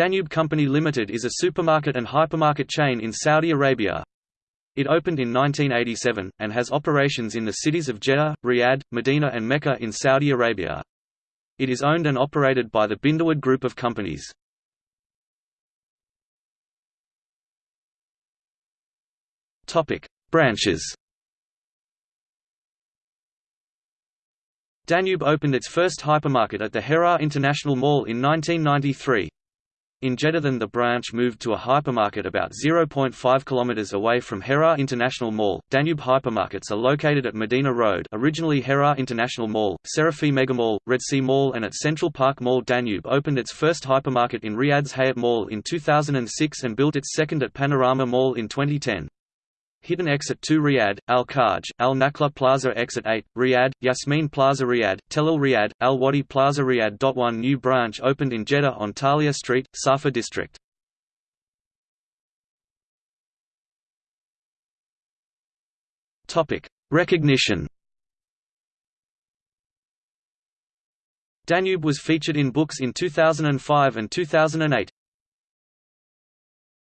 Danube Company Limited is a supermarket and hypermarket chain in Saudi Arabia. It opened in 1987, and has operations in the cities of Jeddah, Riyadh, Medina and Mecca in Saudi Arabia. It is owned and operated by the BinDawood Group of companies. Branches Danube opened its first hypermarket at the Hera International Mall in 1993. In Jeddah the branch moved to a hypermarket about 0.5 km away from Hera International Mall. Danube hypermarkets are located at Medina Road originally Hera International Mall, Serafi Megamall, Red Sea Mall and at Central Park Mall Danube opened its first hypermarket in Riyadh's Hayat Mall in 2006 and built its second at Panorama Mall in 2010. Hidden Exit 2 Riyadh, Al Kharj, Al Nakla Plaza Exit 8, Riyadh, Yasmin Plaza Riyadh, Tel Al Riyadh, Al Wadi Plaza Riyadh. One new branch opened in Jeddah on Tahlia Street, Safa District. Recognition Danube was featured in books in 2005 and 2008.